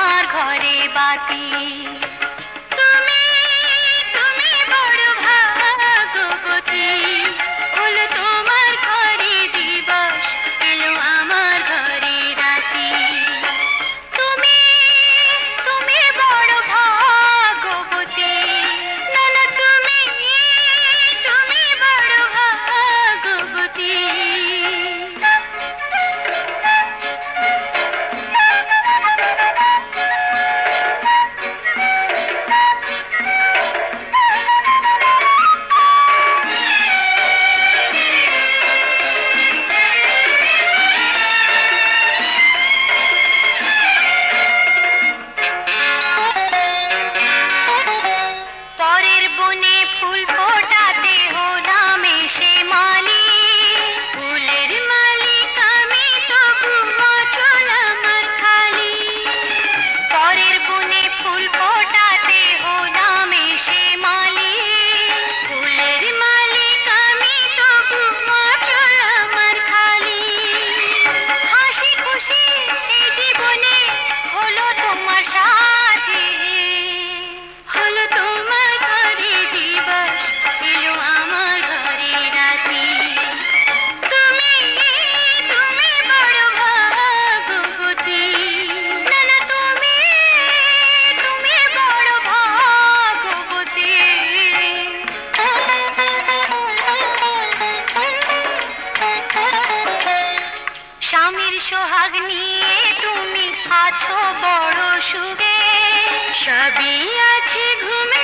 আমার ঘরে বাতি। फूल को সোহাগ নিয়ে তুমি আছো বড় সুখে। সবই আছে ঘুমে